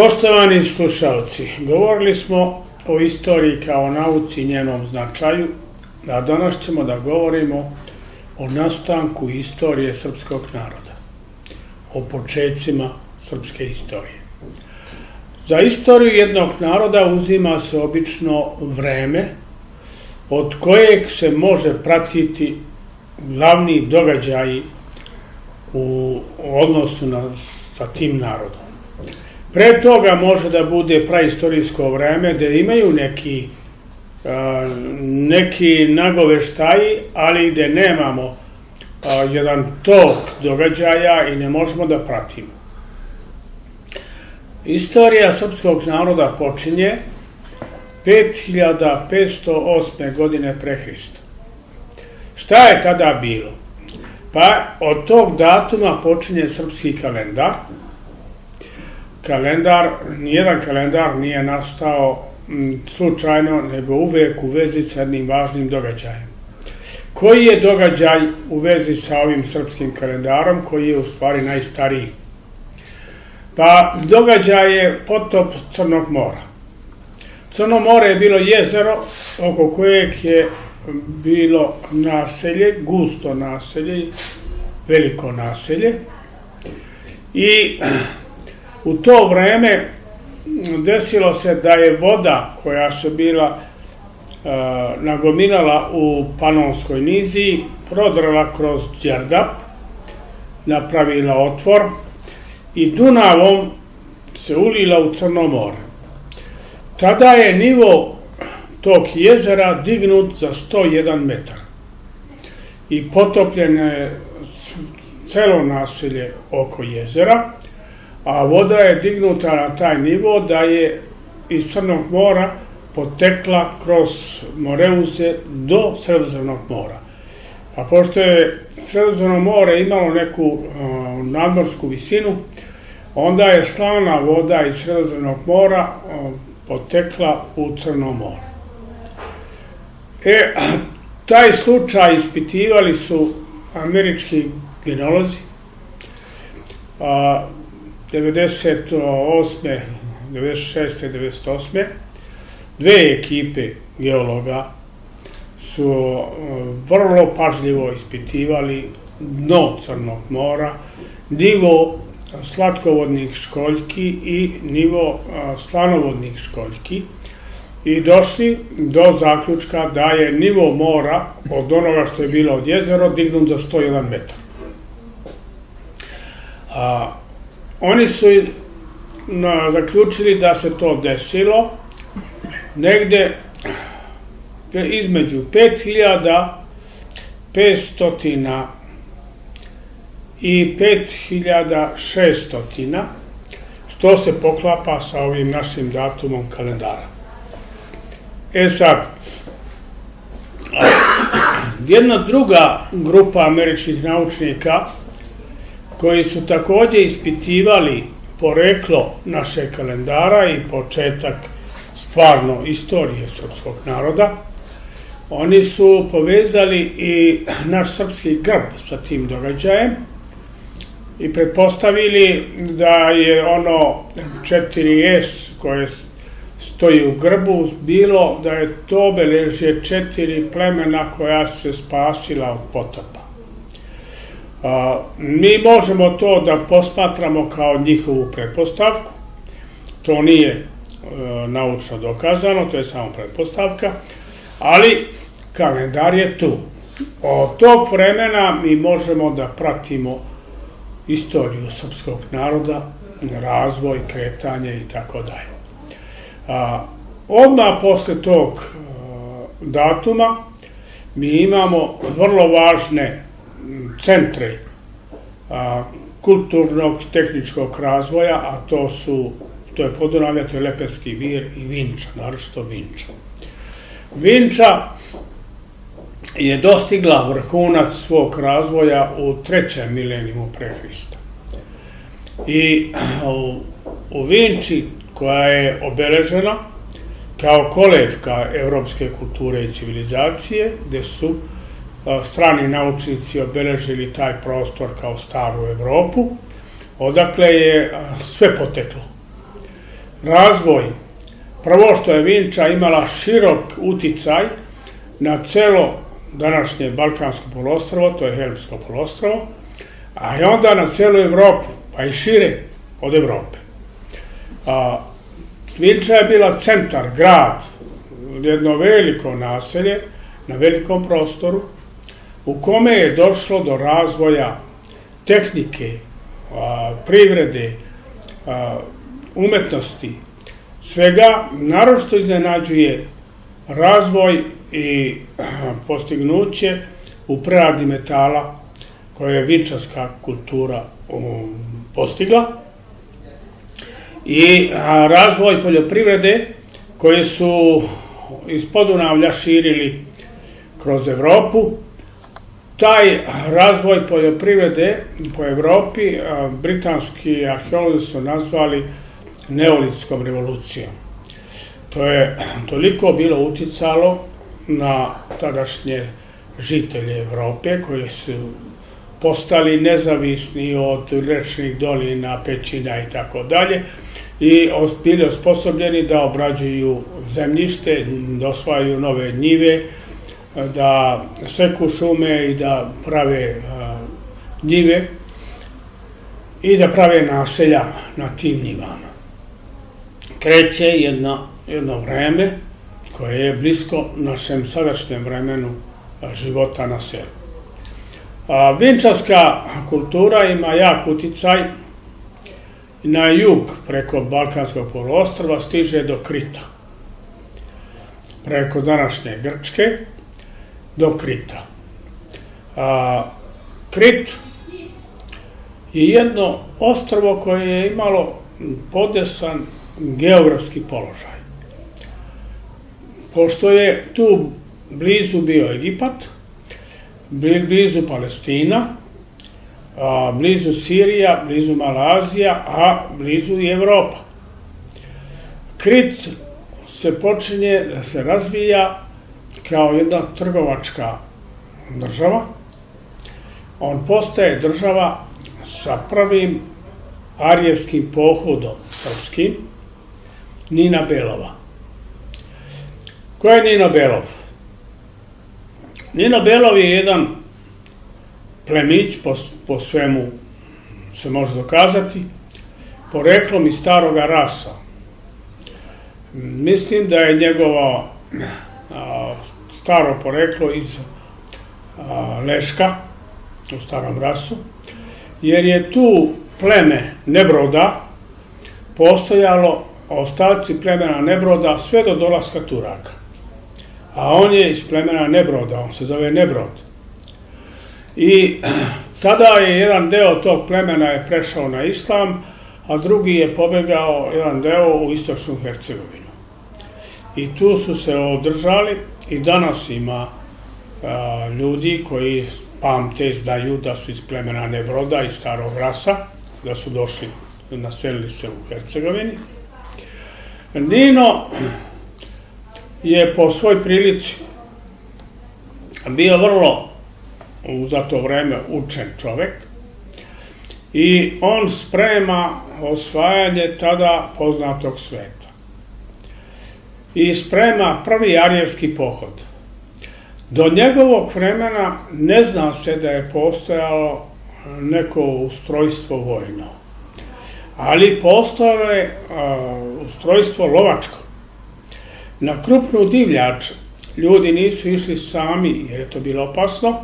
Poštovani slušalci, govorili smo o istoriji kao nauci i njenom značaju, a danas ćemo da govorimo o nastanku istorije srpskog naroda, o početcima srpske istorije. Za istoriju jednog naroda uzima se obično vreme od kojeg se može pratiti glavni događaji u odnosu na, sa tim narodom. Pre toga može da bude praistorijsko vreme, da imaju neki, neki nagoveštaji, ali gde nemamo jedan tok događaja i ne možemo da pratimo. Istorija srpskog naroda počinje 5508. godine pre Hrista. Šta je tada bilo? Pa od tog datuma počinje srpski kalendar. Kalendar, nijedan kalendar nije nastao slučajno, nego uvek u vezi sa jednim važnim događajem. Koji je događaj u vezi sa ovim srpskim kalendarom, koji je u stvari najstariji? Pa događaj je potop Crnog mora. Crno more je bilo jezero oko kojeg je bilo naselje, gusto naselje, veliko naselje. I u to vreme desilo se da je voda koja se bila uh, nagomilala u Panonskoj nizi prodrala kroz Đerdap, napravila otvor i Dunavom se ulila u Crno more. Tada je nivo tog jezera dignut za 101 metar i potopljeno je celo naselje oko jezera, a voda je dignuta na taj nivo da je iz Crnog mora potekla kroz Moreuze do Sredozemnog mora. A pošto je Sredozemno more imalo neku nadmorsku visinu, onda je slana voda iz Sredozemnog mora potekla u Crno more. E, taj slučaj ispitivali su američki genolozi. 98. 96. 98. Dve ekipe geologa su vrlo pažljivo ispitivali dno Crnog mora, nivo slatkovodnih školjki i nivo slanovodnih školjki i došli do zaključka da je nivo mora od onoga što je bilo od jezero dignut za 101 metar. A, oni su na, zaključili da se to desilo negde između 5500 i 5600 što se poklapa sa ovim našim datumom kalendara. E sad, jedna druga grupa američkih naučnika koji su takođe ispitivali poreklo naše kalendara i početak stvarno istorije srpskog naroda, oni su povezali i naš srpski grb sa tim događajem i pretpostavili da je ono 4S koje stoji u grbu, bilo da je to obeležje četiri plemena koja su se spasila od potopa. A, mi možemo to da posmatramo kao njihovu pretpostavku, to nije e, naučno dokazano, to je samo pretpostavka, ali kalendar je tu. Od tog vremena mi možemo da pratimo istoriju srpskog naroda, razvoj, kretanje i tako dalje. Odmah posle tog a, datuma mi imamo vrlo važne centre kulturnog tehničkog razvoja, a to su to je Podunavlja, to je Lepenski vir i Vinča, naročito Vinča. Vinča je dostigla vrhunac svog razvoja u trećem milenijumu pre Hrista. I u, u Vinči koja je obeležena kao kolevka evropske kulture i civilizacije, gde su strani naučnici obeležili taj prostor kao staru Evropu, odakle je sve poteklo. razvoj, prvo što je Vinča imala širok uticaj na celo današnje Balkansko polostrovo, to je Helmsko polostrovo, a i onda na celu Evropu, pa i šire od Evrope. A, Vinča je bila centar, grad, jedno veliko naselje na velikom prostoru, u kome je došlo do razvoja tehnike, privrede, umetnosti, svega, naročito iznenađuje razvoj i postignuće u preradi metala koje je vinčarska kultura um, postigla i razvoj poljoprivrede koje su iz Podunavlja širili kroz Evropu. Taj razvoj poljoprivrede po Evropi britanski arheolozi su nazvali neolitskom revolucijom. To je toliko bilo uticalo na tadašnje žitelje Evrope koji su postali nezavisni od rečnih dolina, pećina i tako dalje i bili osposobljeni da obrađuju zemljište, da osvajaju nove njive, da seku šume i da prave njive i da prave naselja na tim njivama. Kreće jedno, vreme koje je blisko našem sadašnjem vremenu života na selu. Vinčarska kultura ima jak uticaj na jug preko Balkanskog poluostrva stiže do Krita. Preko današnje Grčke do Krita. A, Krit je jedno ostrvo koje je imalo podesan geografski položaj. Pošto je tu blizu bio Egipat, blizu Palestina, a, blizu Sirija, blizu Malazija, a blizu i Evropa. Krit se počinje da se razvija kao jedna trgovačka država. On postaje država sa prvim arijevskim pohodom srpskim, Nina Belova. Ko je Nino Belov? Nino Belov je jedan plemić, po, po svemu se može dokazati, poreklom iz staroga rasa. Mislim da je njegovo a, staro poreklo iz Leška, u starom rasu, jer je tu pleme Nebroda postojalo ostaci plemena Nebroda sve do dolaska Turaka. A on je iz plemena Nebroda, on se zove Nebrod. I tada je jedan deo tog plemena je prešao na islam, a drugi je pobegao jedan deo u istočnu Hercegovinu. I tu su se održali i danas ima a, ljudi koji pamte znaju da su iz plemena Nebroda i starog rasa, da su došli, naselili se u Hercegovini. Nino je po svoj prilici bio vrlo za to vreme učen čovek i on sprema osvajanje tada poznatog sveta. I sprema prvi arijevski pohod. Do njegovog vremena ne zna se da je postojalo neko ustrojstvo vojno. Ali postojalo je ustrojstvo lovačko. Na krupnu divljač ljudi nisu išli sami jer je to bilo opasno,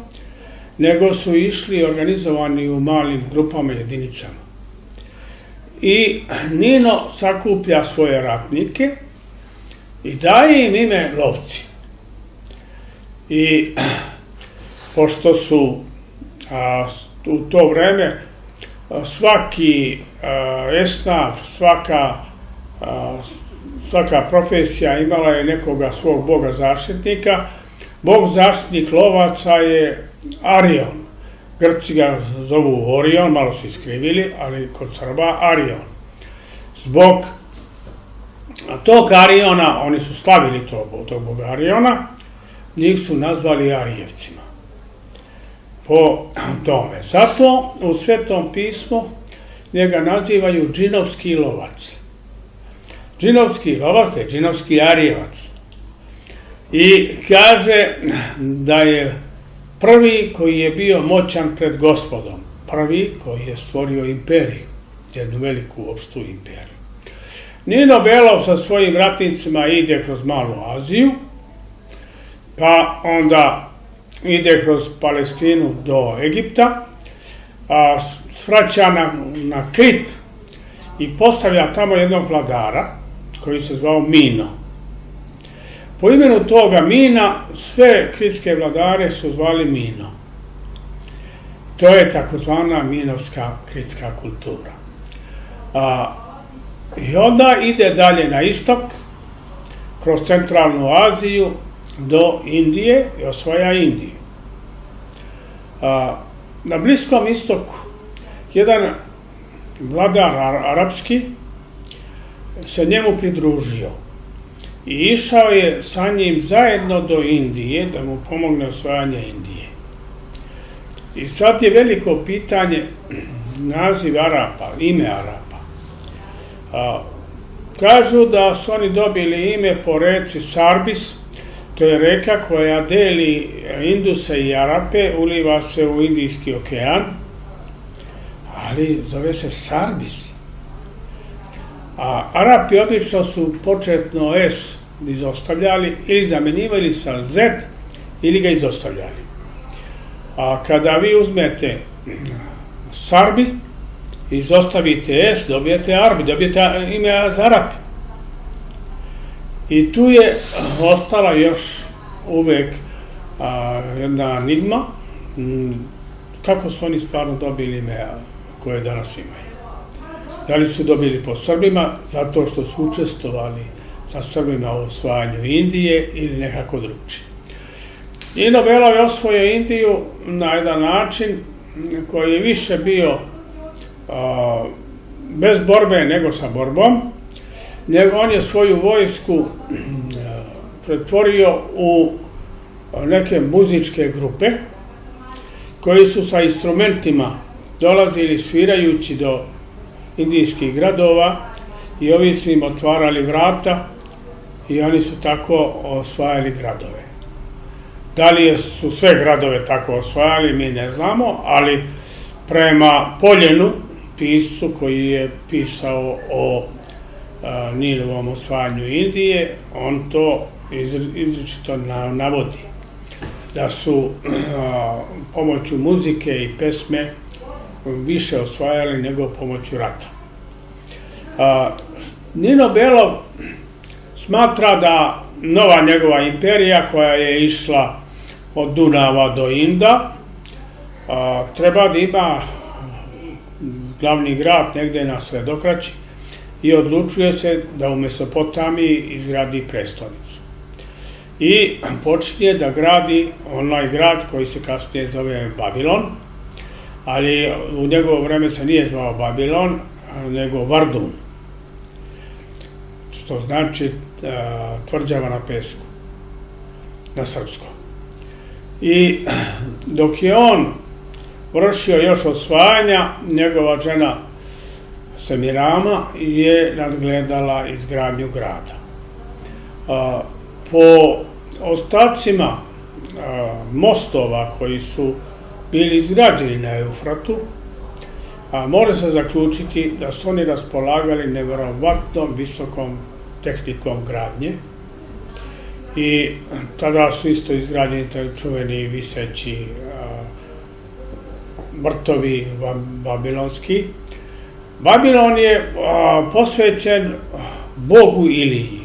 nego su išli organizovani u malim grupama jedinicama. I Nino sakuplja svoje ratnike i daje im ime lovci. I pošto su a, u to vreme svaki a, esnaf, svaka a, svaka profesija imala je nekoga svog boga zaštitnika. Bog zaštitnik lovaca je Arion. Grci ga zovu Orion, malo su iskrivili, ali kod Srba Arion. Zbog tog Ariona, oni su slavili to, tog boga Ariona, njih su nazvali Arijevcima. Po tome. Zato u Svetom pismu njega nazivaju džinovski lovac. džinovski lovaste, džinovski arijevac. I kaže da je prvi koji je bio moćan pred gospodom, prvi koji je stvorio imperiju, jednu veliku opštu imperiju. Nino Belov sa svojim ratnicima ide kroz Malu Aziju, pa onda ide kroz Palestinu do Egipta, a, svraća na, na Krit i postavlja tamo jednog vladara koji se zvao Mino. Po imenu toga Mina sve kritske vladare su zvali Mino. To je takozvana minovska kritska kultura. A, I onda ide dalje na istok, kroz centralnu Aziju do Indije i osvaja Indiju. Na Bliskom istoku jedan vladar arapski se njemu pridružio i išao je sa njim zajedno do Indije da mu pomogne osvajanje Indije. I sad je veliko pitanje naziv Arapa, ime Arapa. A, kažu da su oni dobili ime po reci Sarbis, to je reka koja deli Induse i Arape, uliva se u Indijski okean, ali zove se Sarbis. A Arapi obično su početno S izostavljali ili zamenjivali sa Z ili ga izostavljali. A kada vi uzmete Sarbi, izostavite S, dobijete Arbi, dobijete ime za Arapi. I tu je ostala još uvek a, jedna enigma kako su oni stvarno dobili ime koje danas imaju. Da li su dobili po Srbima zato što su učestovali sa Srbima u osvajanju Indije ili nekako drugčije. I Nobelov je osvojio Indiju na jedan način koji je više bio bez borbe nego sa borbom. On je svoju vojsku a, pretvorio u neke muzičke grupe koji su sa instrumentima dolazili svirajući do indijskih gradova i ovi su im otvarali vrata i oni su tako osvajali gradove. Da li su sve gradove tako osvajali, mi ne znamo, ali prema Poljenu, piscu koji je pisao o Nilovom osvajanju Indije, on to izričito navodi da su pomoću muzike i pesme više osvajali nego pomoću rata. A, Nino Belov smatra da nova njegova imperija koja je išla od Dunava do Inda treba da ima glavni grad negde na Sredokraći i odlučuje se da u Mesopotamiji izgradi prestonicu. I počinje da gradi onaj grad koji se kasnije zove Babilon, ali u njegovo vreme se nije zvao Babilon, nego Vardun, što znači tvrđava na pesku, na srpskom. I dok je on vršio još osvajanja, njegova žena Semirama je nadgledala izgradnju grada. Po ostacima mostova koji su bili izgrađeni na Eufratu, a može se zaključiti da su oni raspolagali nevjerovatnom visokom tehnikom gradnje i tada su isto izgrađeni taj čuveni viseći vrtovi babilonski. Babilon je posvećen Bogu Iliji.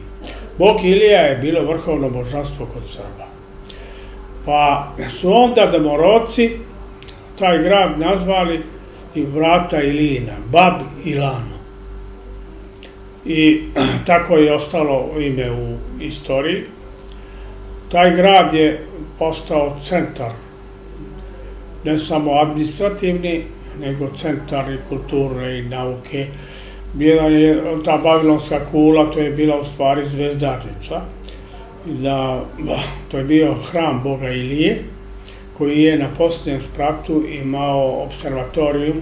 Bog Ilija je bilo vrhovno božanstvo kod Srba. Pa su onda demoroci taj grad nazvali i vrata Ilina, Bab Ilano. I tako je ostalo ime u istoriji. Taj grad je postao centar, ne samo administrativni, nego centar kulture i nauke. Bila je ta babilonska kula, to je bila u stvari zvezdarnica. Da, to je bio hram Boga Ilije, koji je na posljednjem spratu imao observatorijum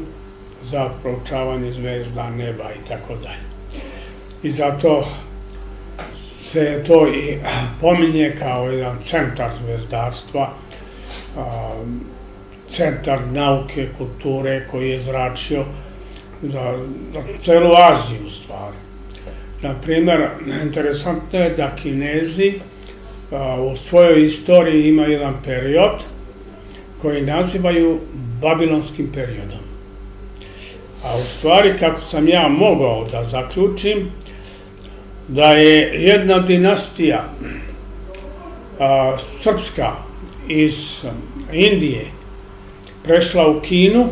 za proučavanje zvezda, neba i tako dalje. i zato se to i pominje kao jedan centar zvezdarstva, centar nauke, kulture koji je zračio za, za celu Aziju u stvari. Naprimer, interesantno je da Kinezi u svojoj istoriji ima jedan period koji nazivaju Babilonskim periodom. A u stvari, kako sam ja mogao da zaključim, da je jedna dinastija a, srpska iz Indije prešla u Kinu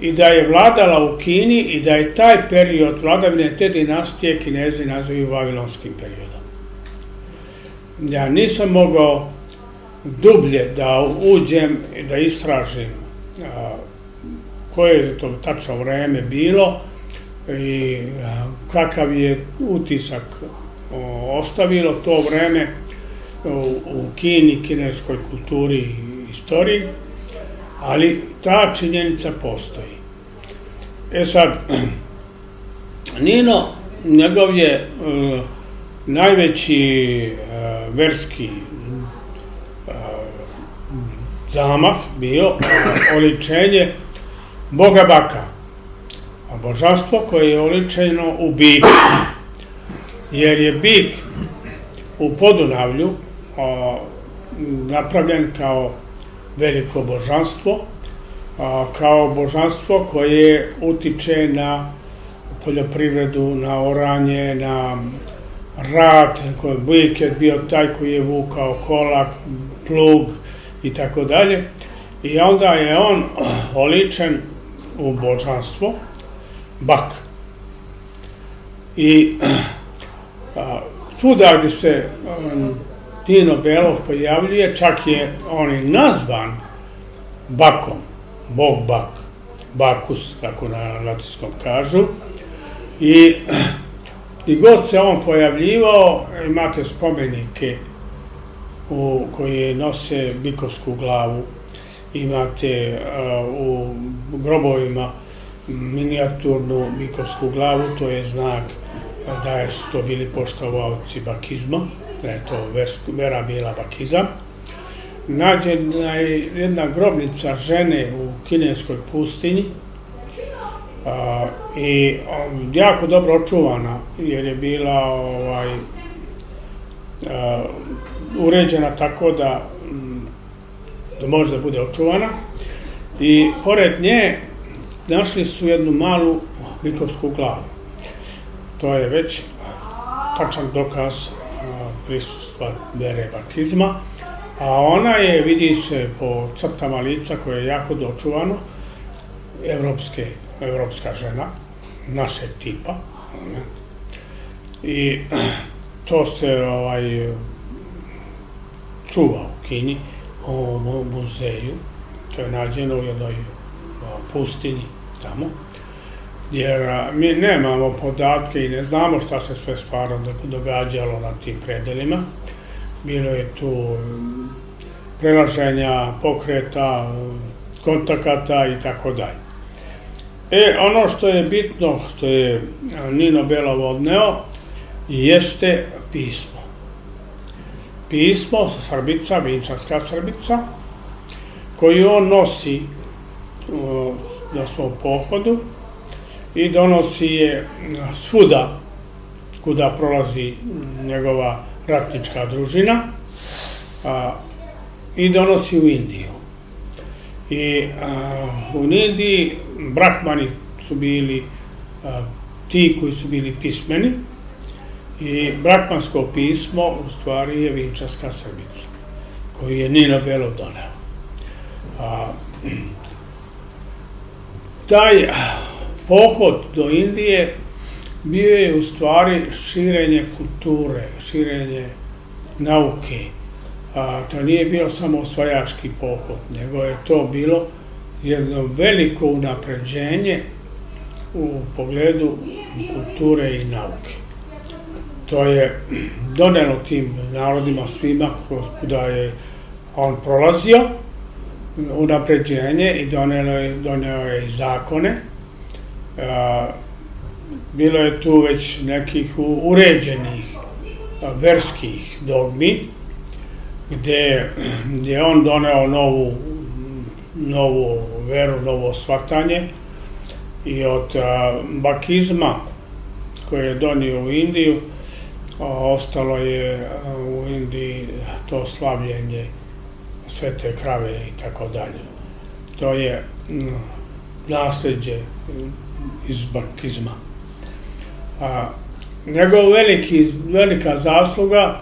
i da je vladala u Kini i da je taj period vladavine te dinastije kinezi nazivaju Vavilonskim periodom. Ja nisam mogao dublje da uđem i da istražim koje je to tačno vreme bilo i kakav je utisak ostavilo to vreme u Kini, kineskoj kulturi i istoriji, ali ta činjenica postoji. E sad, Nino, njegov je uh, najveći uh, verski uh, zamah bio oličenje Boga Baka, a božanstvo koje je oličeno u biku. Jer je bik u Podunavlju napravljen kao veliko božanstvo, a, kao božanstvo koje utiče na poljoprivredu, na oranje, na rad, koji bik je bio taj koji je vukao kolak, plug i tako dalje. I onda je on oličen u božanstvo, bak. I a, svuda gde se um, Dino Belov pojavljuje, čak je on i nazvan bakom, bog bak, bakus, kako na latinskom kažu. I i god se on pojavljivao, imate spomenike u, koje nose bikovsku glavu, imate uh, u grobovima minijaturnu bikovsku glavu, to je znak da su to bili poštovalci bakizma, da je to vera bila bakizam. Nađena je jedna grobnica žene u kineskoj pustinji i jako dobro očuvana jer je bila ovaj, uređena tako da, da može da bude očuvana i pored nje našli su jednu malu bikovsku glavu. To je već tačan dokaz prisustva vere bakizma, a ona je, vidi se po crtama lica koje je jako dočuvano, evropske, evropska žena, našeg tipa. I to se ovaj, čuva u Kini, u muzeju, to je nađeno u jednoj pustinji tamo, jer mi nemamo podatke i ne znamo šta se sve stvarno događalo na tim predelima. Bilo je tu prelaženja, pokreta, kontakata i tako dalje. E, ono što je bitno, što je Nino Belov odneo, jeste pismo. Pismo sa Srbica, Vinčanska Srbica, koju on nosi na svom pohodu i donosi je svuda kuda prolazi njegova ratnička družina a, i donosi u Indiju. I a, u Indiji brakmani su bili a, ti koji su bili pismeni i brakmansko pismo u stvari je Vinčarska Srbica koju je Nino Belov doneo. A, taj pohod do Indije bio je u stvari širenje kulture, širenje nauke. A, to nije bio samo osvajački pohod, nego je to bilo jedno veliko unapređenje u pogledu kulture i nauke. To je donelo tim narodima svima da je on prolazio, unapređenje i doneo je, doneo je zakone. Bilo je tu već nekih uređenih verskih dogmi, gde je on doneo novu, novu veru, novo shvatanje i od bakizma koje je donio u Indiju, ostalo je u Indiji to slavljenje svete krave i tako dalje. To je nasledđe iz bakizma. A, njegov veliki, velika zasluga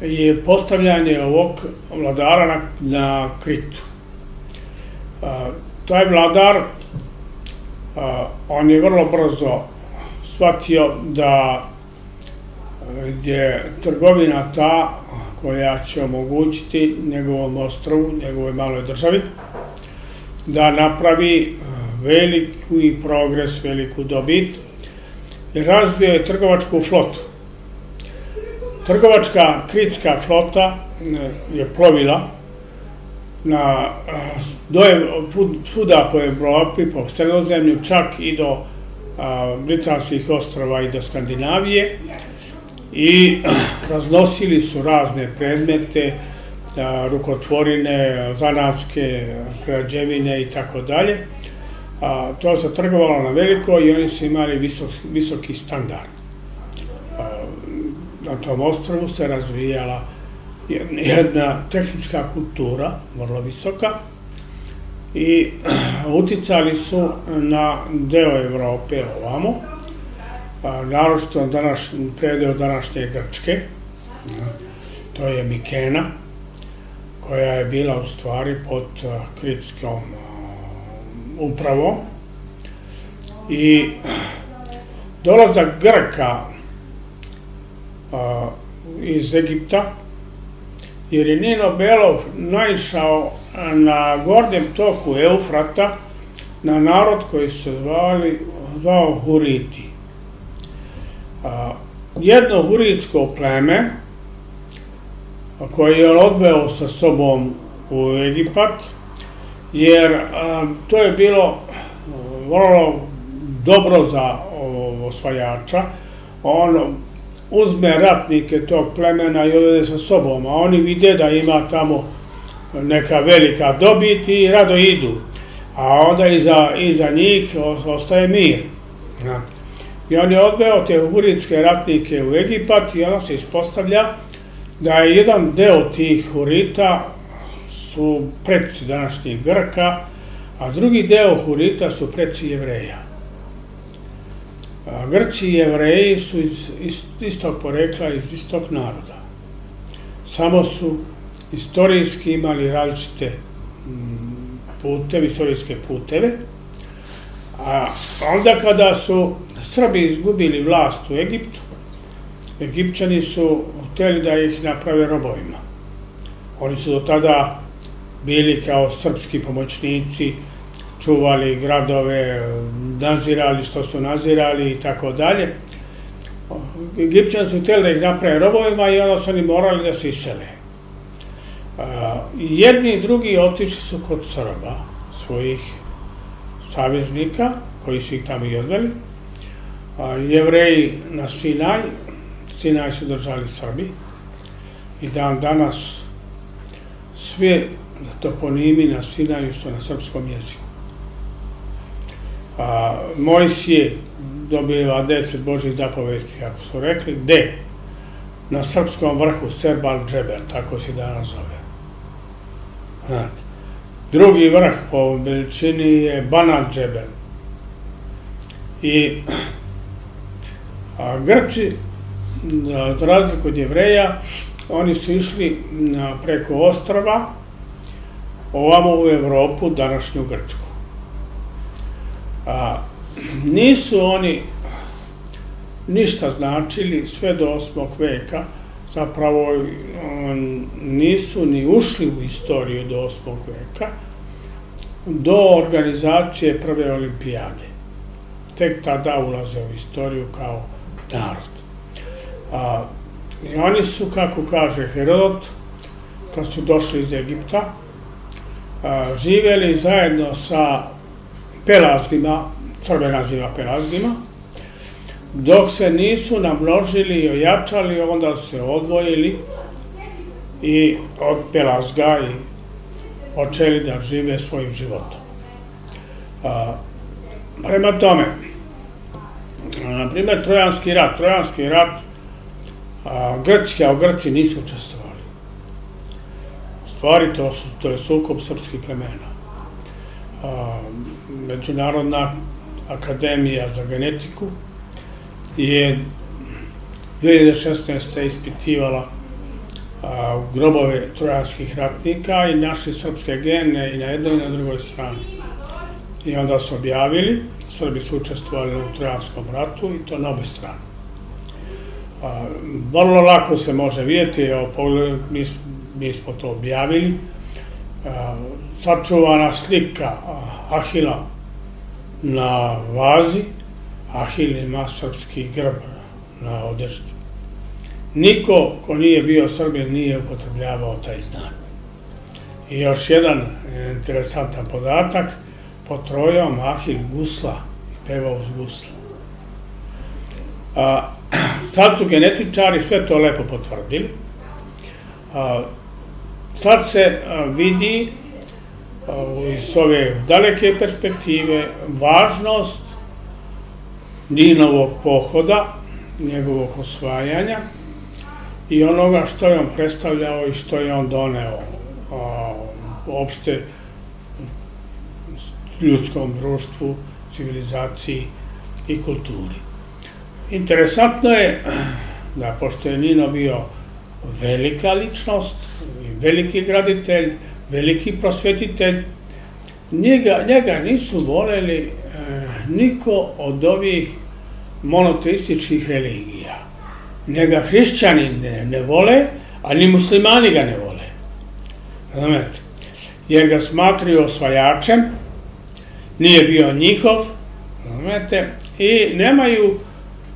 je postavljanje ovog vladara na, na Kritu. A, taj vladar, a, on je vrlo brzo shvatio da je trgovina ta koja će omogućiti njegovom ostrovu, njegove maloj državi, da napravi veliki progres, veliku dobit, razvio je trgovačku flotu. Trgovačka kritska flota je plovila na doje, svuda po Evropi, po sredozemlju, čak i do britanskih ostrava i do Skandinavije i raznosili su razne predmete, rukotvorine, zanatske, građevine i tako dalje. To se trgovalo na veliko i oni su imali visok, visoki standard. Na tom ostrovu se razvijala jedna tehnička kultura, vrlo visoka, i uticali su na deo Evrope ovamo, naročito današ, predeo današnje Grčke, to je Mikena, koja je bila u stvari pod kritskom upravo i dolazak Grka iz Egipta, jer je Nino Belov naišao na gornjem toku Eufrata na narod koji se zvali, zvao Huriti. jedno huritsko pleme koje je odveo sa sobom u Egipat, jer to je bilo vrlo dobro za osvajača. On uzme ratnike tog plemena i odvede sa sobom, a oni vide da ima tamo neka velika dobit i rado idu. A onda iza, iza njih ostaje mir. I on je odveo te huritske ratnike u Egipat i onda se ispostavlja da je jedan deo tih hurita su predci današnjih Grka, a drugi deo Hurita su preci jevreja. Grci i jevreji su iz istog porekla, iz istog naroda. Samo su istorijski imali različite mm, puteve, istorijske puteve, a onda kada su Srbi izgubili vlast u Egiptu, Egipćani su hteli da ih naprave robovima. Oni su do tada bili kao srpski pomoćnici, čuvali gradove, nazirali što su nazirali i tako dalje. Egipćani su htjeli da ih naprave robovima i onda su oni morali da se isele. Jedni i drugi otišli su kod Srba, svojih saveznika, koji su ih tamo i odveli. Jevreji na Sinaj, Sinaj su držali Srbi i dan danas sve toponimi na Sinaju su na srpskom jeziku. A, Mojsije dobiva deset Božih zapovesti, kako su rekli, gde? Na srpskom vrhu Serbal Džebel, tako se danas zove. Znate. Drugi vrh po veličini je Banal Džebel. I a, Grci, za razliku od jevreja, oni su išli preko ostrava, ovamo u Evropu, današnju Grčku. A, nisu oni ništa značili sve do 8. veka, zapravo nisu ni ušli u istoriju do 8. veka, do organizacije prve olimpijade. Tek tada ulaze u istoriju kao narod. A, I oni su, kako kaže Herodot, kad su došli iz Egipta, živeli zajedno sa pelazgima, Srbe naziva pelazgima, dok se nisu namnožili i ojačali, onda se odvojili i od Pelazga i počeli da žive svojim životom. Prema tome, na primjer, Trojanski rat. Trojanski rat, a, Grčki, a Grci nisu učestvovali. Stvari, to, su, to je sukob srpskih plemena. A, Međunarodna akademija za genetiku je 2016. ispitivala a, grobove trojanskih ratnika i našli srpske gene i na jednoj i na drugoj strani. I onda su objavili, Srbi su učestvovali u trojanskom ratu i to na obe strane. A, vrlo lako se može vidjeti, evo, pogled, mi, mi smo to objavili, sačuvana slika Ahila na vazi, Ahil ima srpski grb na odeždi. Niko ko nije bio Srbin nije upotrebljavao taj znak. I još jedan interesantan podatak, potrojao Mahil gusla, pevao uz gusla. A, sad su genetičari sve to lepo potvrdili. Sad se vidi iz ove daleke perspektive važnost Ninovog pohoda, njegovog osvajanja, i onoga što je on predstavljao i što je on doneo a, uopšte ljudskom društvu, civilizaciji i kulturi. Interesantno je da pošto je Nino bio velika ličnost, veliki graditelj, veliki prosvetitelj, njega, njega nisu voleli e, niko od ovih monoteističkih religija njega hrišćani ne, ne vole, a ni muslimani ga ne vole. Razumete? Jer ga smatraju osvajačem, nije bio njihov, razumete, i nemaju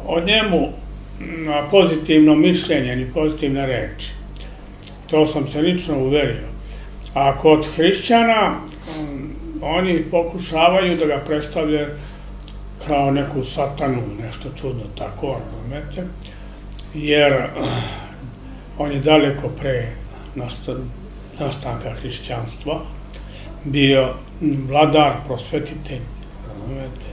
o njemu pozitivno mišljenje, ni pozitivne reči. To sam se lično uverio. A kod hrišćana, oni pokušavaju da ga predstavljaju kao neku satanu, nešto čudno tako, razumete jer eh, on je daleko pre nastanka hrišćanstva bio vladar, prosvetitelj, razumete,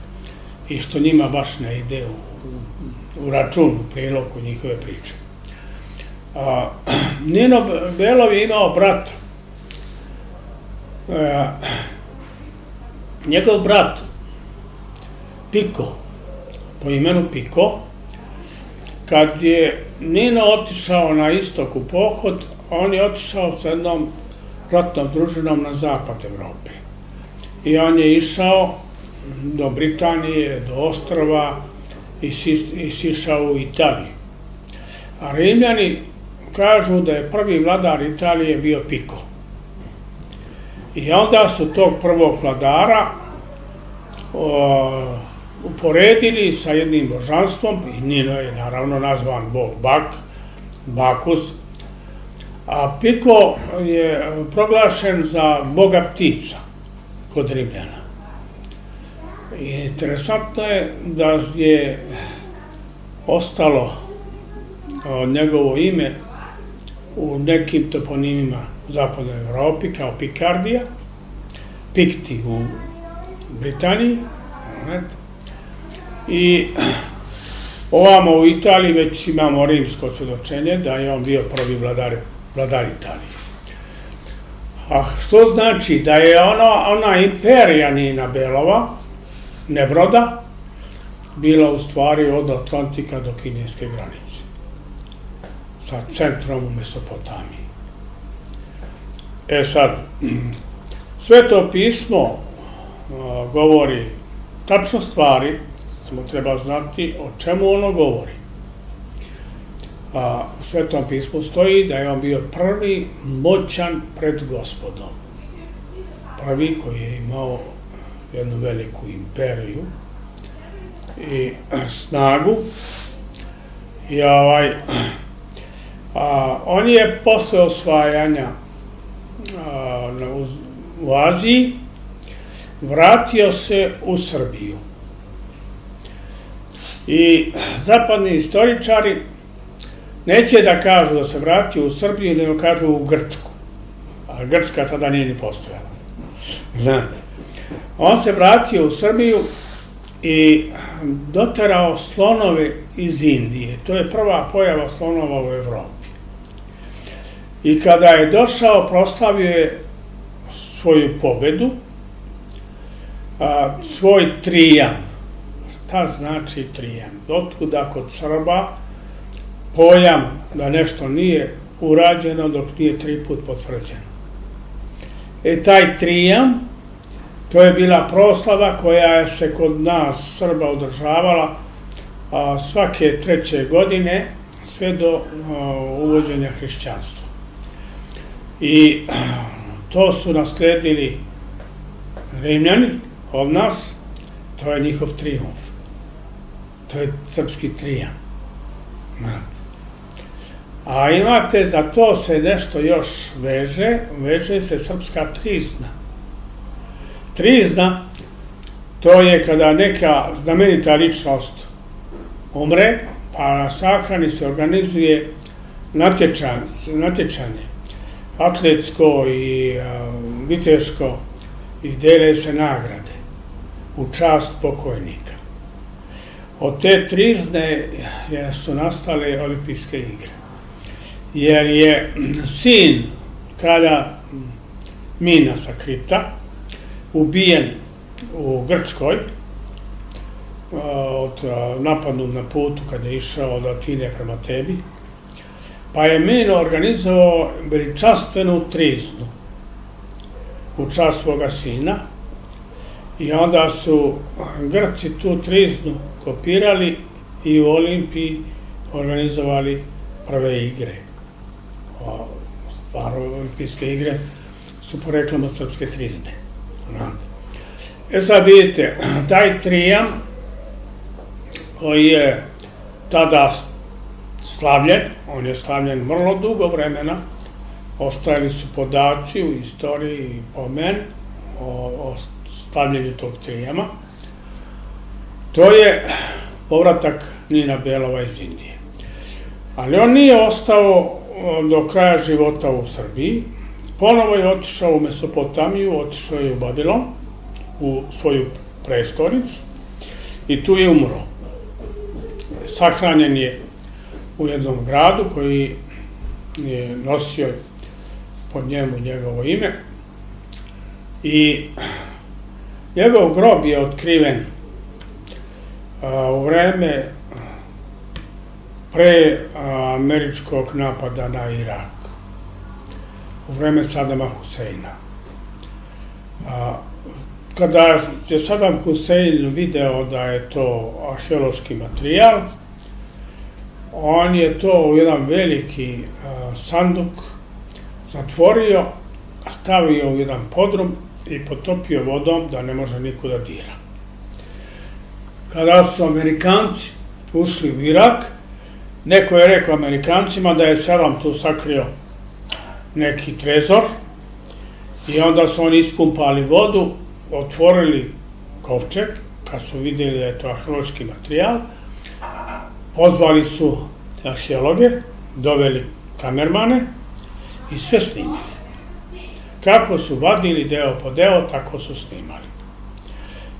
i što njima baš ne ide u, u račun, u prilogu njihove priče. A, Nino Belov je imao brata. E, njegov brat, Piko, po imenu Piko, Kad je Nino otišao na istok u pohod, on je otišao sa jednom ratnom družinom na zapad Evrope. I on je išao do Britanije, do ostrova i, sišao u Italiju. A Rimljani kažu da je prvi vladar Italije bio Piko. I onda su tog prvog vladara uporedili sa jednim božanstvom, i Nino je naravno nazvan bog Bak, Bakus, a Piko je proglašen za boga ptica kod Rimljana. I interesantno je da je ostalo njegovo ime u nekim toponimima u zapadnoj Evropi kao Pikardija, Pikti u Britaniji, I ovamo u Italiji već imamo rimsko svedočenje da je on bio prvi vladar, vladar Italije. A što znači da je ona, ona imperija Nina Belova, Nebroda, bila u stvari od Atlantika do kineske granice. Sa centrom u Mesopotamiji. E sad, sveto pismo govori tačno stvari, samo treba znati o čemu ono govori. A, u Svetom pismu stoji da je on bio prvi moćan pred gospodom. Prvi koji je imao jednu veliku imperiju i snagu. I ovaj, a, on je posle osvajanja a, u, u Aziji vratio se u Srbiju I zapadni istoričari neće da kažu da se vratio u Srbiju, nego kažu u Grčku. A Grčka tada nije ni postojala. Znate. On se vratio u Srbiju i doterao slonove iz Indije. To je prva pojava slonova u Evropi. I kada je došao, proslavio je svoju pobedu, a, svoj trijan. Šta znači trijan? Otkuda kod Srba pojam da nešto nije urađeno dok nije tri put potvrđeno. E taj trijan, to je bila proslava koja se kod nas Srba održavala a, svake treće godine sve do a, uvođenja hrišćanstva. I to su nasledili Rimljani od nas, to je njihov triumf. To je srpski trijan. Znate. A imate, za to se nešto još veže, veže se srpska trizna. Trizna, to je kada neka znamenita ličnost umre, pa na sahrani se organizuje natječan, natječanje, atletsko i viteško, i dele se nagrade u čast pokojnika. Od te trizne su nastale olimpijske igre. Jer je sin kralja Mina Krita ubijen u Grčkoj od napadnog na putu kada je išao od Atine prema tebi, pa je Mino organizovao veličanstvenu triznu u čast svoga sina i onda su Grci tu triznu kopirali i u Olimpiji organizovali prve igre. Stvar olimpijske igre su poreklom od srpske trizne. E sad vidite, taj trijam koji je tada slavljen, on je slavljen vrlo dugo vremena, ostajali su podaci u istoriji i pomen o, o stavljanju tog trijama. To je povratak Nina Belova iz Indije. Ali on nije ostao do kraja života u Srbiji. Ponovo je otišao u Mesopotamiju, otišao je u Babilon, u svoju prestonicu i tu je umro. Sahranjen je u jednom gradu koji je nosio pod njemu njegovo ime i njegov grob je otkriven u vreme pre američkog napada na Irak, u vreme Sadama Huseina. Kada je Sadam Husein video da je to arheološki materijal, on je to u jedan veliki sanduk zatvorio, stavio u jedan podrum i potopio vodom da ne može niko da dira. Kada su Amerikanci ušli u Irak, neko je rekao Amerikancima da je Selam tu sakrio neki trezor i onda su oni ispumpali vodu, otvorili kovčeg, kad su videli da je to arheološki materijal, pozvali su arheologe, doveli kamermane i sve snimili. Kako su vadili deo po deo, tako su snimali.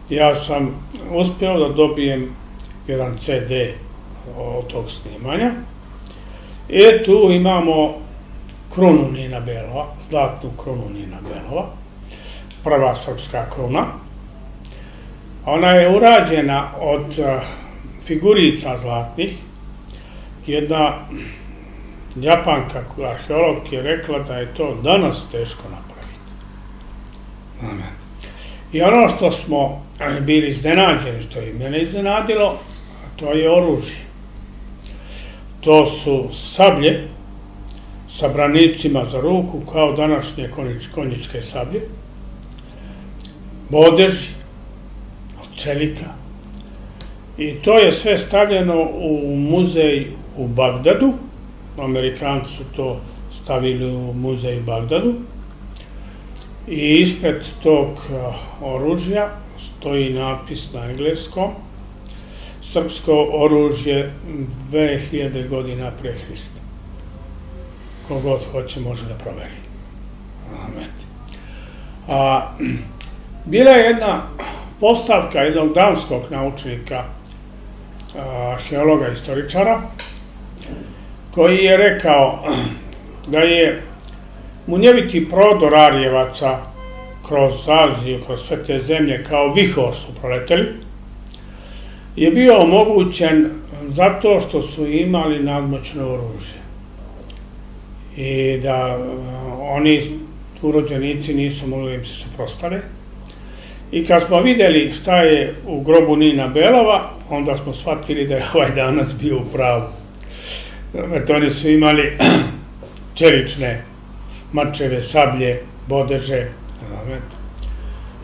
Ja sam uspeo da dobijem jedan CD od tog snimanja. E tu imamo krunu Nina Belova, zlatnu krunu Nina Belova, prva srpska kruna. Ona je urađena od eh, figurica zlatnih, jedna Japanka, arheolog, je rekla da je to danas teško napraviti. Amen. I ono što smo bili iznenađeni, što je mene iznenadilo, to je oružje. To su sablje sa branicima za ruku, kao današnje konjičke sablje, bodeži od čelika. I to je sve stavljeno u muzej u Bagdadu, Amerikanci su to stavili u muzej Bagdadu i ispred tog oružja stoji napis na engleskom srpsko oružje 2000 godina pre Hrista. Kogod hoće može da proveri. Amen. A, bila je jedna postavka jednog danskog naučnika, arheologa, istoričara, koji je rekao da je munjeviti prodor Arjevaca kroz Aziju, kroz sve te zemlje, kao vihor su proleteli, je bio omogućen zato što su imali nadmoćno oružje. I da oni urođenici nisu mogli da im se suprostave. I kad smo videli šta je u grobu Nina Belova, onda smo shvatili da je ovaj danas bio u pravu. Eto, oni su imali čelične mačeve, sablje, bodeže,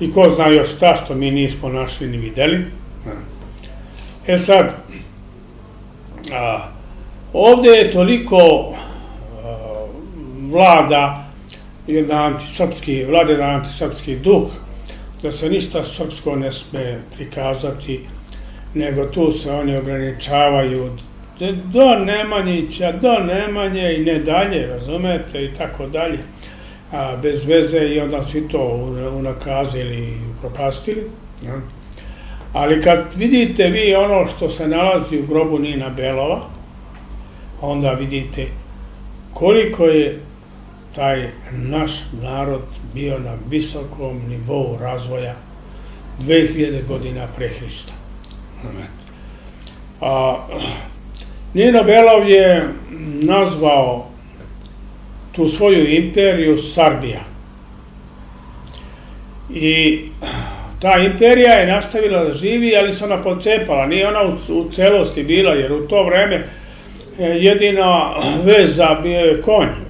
i ko zna još šta što mi nismo našli ni videli. E sad, ovde je toliko vlada jedan antisrpski, vlada jedan antisrpski duh, da se ništa srpsko ne sme prikazati, nego tu se oni ograničavaju do Nemanjića, do Nemanje i ne dalje, razumete, i tako dalje, a bez veze i onda svi to unakazili i propastili. Ja. Ali kad vidite vi ono što se nalazi u grobu Nina Belova, onda vidite koliko je taj naš narod bio na visokom nivou razvoja 2000 godina pre Hrista. A, Nino Belov je nazvao tu svoju imperiju Sarbija. I ta imperija je nastavila da živi, ali se ona pocepala. Nije ona u, u celosti bila, jer u to vreme e, jedina veza bio je konj.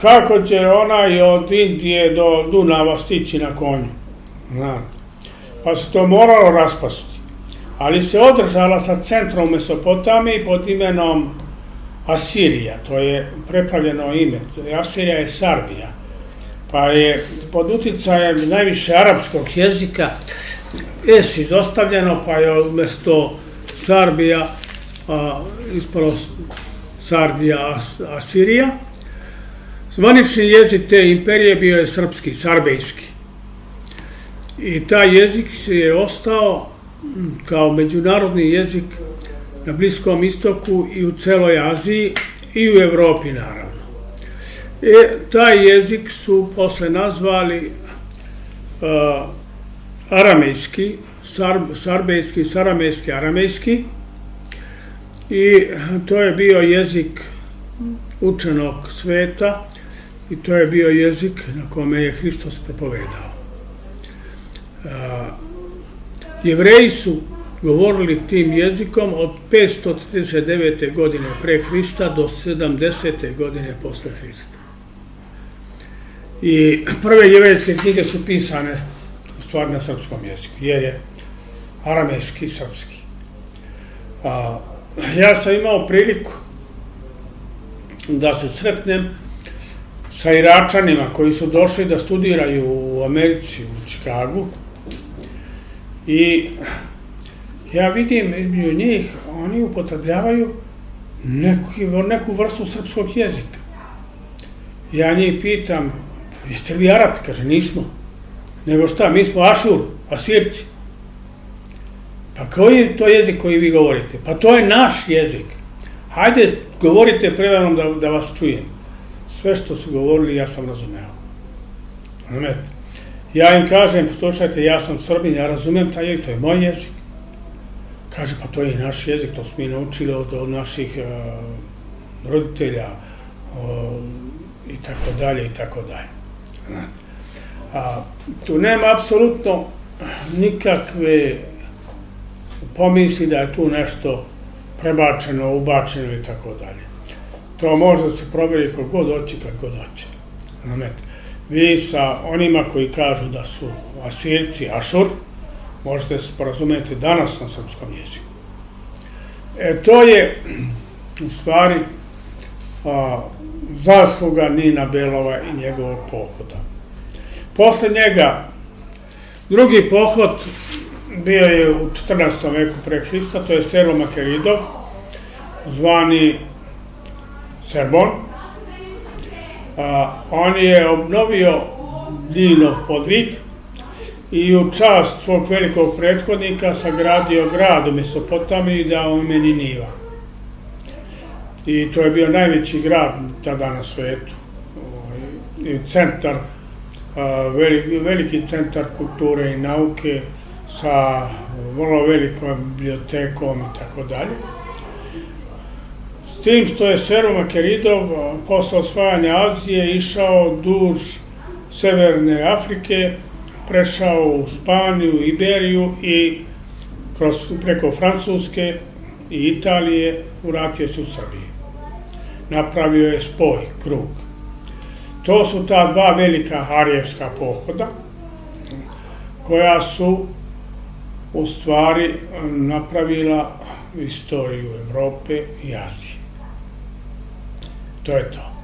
Kako će ona i od Indije do Dunava stići na konju? Pa se to moralo raspasti. Ali se održala sa centrom Mesopotamije pod imenom Asirija, to je prepravljeno ime, Asirija je Sarbija, pa je pod uticajem najviše arapskog jezika es izostavljeno, pa je umesto Sarbija ispalo Sarbija Asirija. Zvanični jezik te imperije bio je srpski, sarbejski. I taj jezik se je ostao kao međunarodni jezik na Bliskom istoku i u celoj Aziji i u Evropi naravno. E, taj jezik su posle nazvali uh, aramejski, sar, sarbejski, saramejski, aramejski i to je bio jezik učenog sveta i to je bio jezik na kome je Hristos propovedao. Jevreji su govorili tim jezikom od 539. godine pre Hrista do 70. godine posle Hrista. I prve jevrejske knjige su pisane u stvari na srpskom jeziku, jer je aramejski i srpski. Ja sam imao priliku da se sretnem sa Iračanima koji su došli da studiraju u Americi, u Čikagu, I ja vidim među njih, oni upotrebljavaju neku, neku vrstu srpskog jezika. Ja njih pitam, jeste li Arapi? Kaže, nismo. Nego šta, mi smo Ašur, Asirci. Pa koji je to jezik koji vi govorite? Pa to je naš jezik. Hajde, govorite predanom da, da vas čujem. Sve što su govorili, ja sam razumeo. Ja im kažem, slušajte, ja sam Srbin, ja razumem taj jezik, to je moj jezik. Kaže, pa to je i naš jezik, to smo mi naučili od, naših uh, roditelja i tako dalje i tako dalje. A, tu nema apsolutno nikakve pomisli da je tu nešto prebačeno, ubačeno i tako dalje. To može da se proveri hoće, kad god hoće. Znamete vi sa onima koji kažu da su Asirci, Ašur, možete se porazumeti danas na srpskom jeziku. E, to je u stvari a, zasluga Nina Belova i njegovog pohoda. Posle njega drugi pohod bio je u 14. veku pre Hrista, to je Selo Makeridov, zvani Serbon. A, on je obnovio Dinov podvig i u čast svog velikog prethodnika sagradio grad u Mesopotamiji da u meni Niva. I to je bio najveći grad tada na svetu. Ovaj, I centar, veliki, veliki centar kulture i nauke sa vrlo velikom bibliotekom i tako dalje. Tim što je Sero Makeridov posle osvajanja Azije išao duž Severne Afrike, prešao u Španiju, Iberiju i kroz, preko Francuske i Italije uratio se u Srbiji. Napravio je spoj, krug. To su ta dva velika harijevska pohoda koja su u stvari napravila istoriju Evrope i Azije. To je to.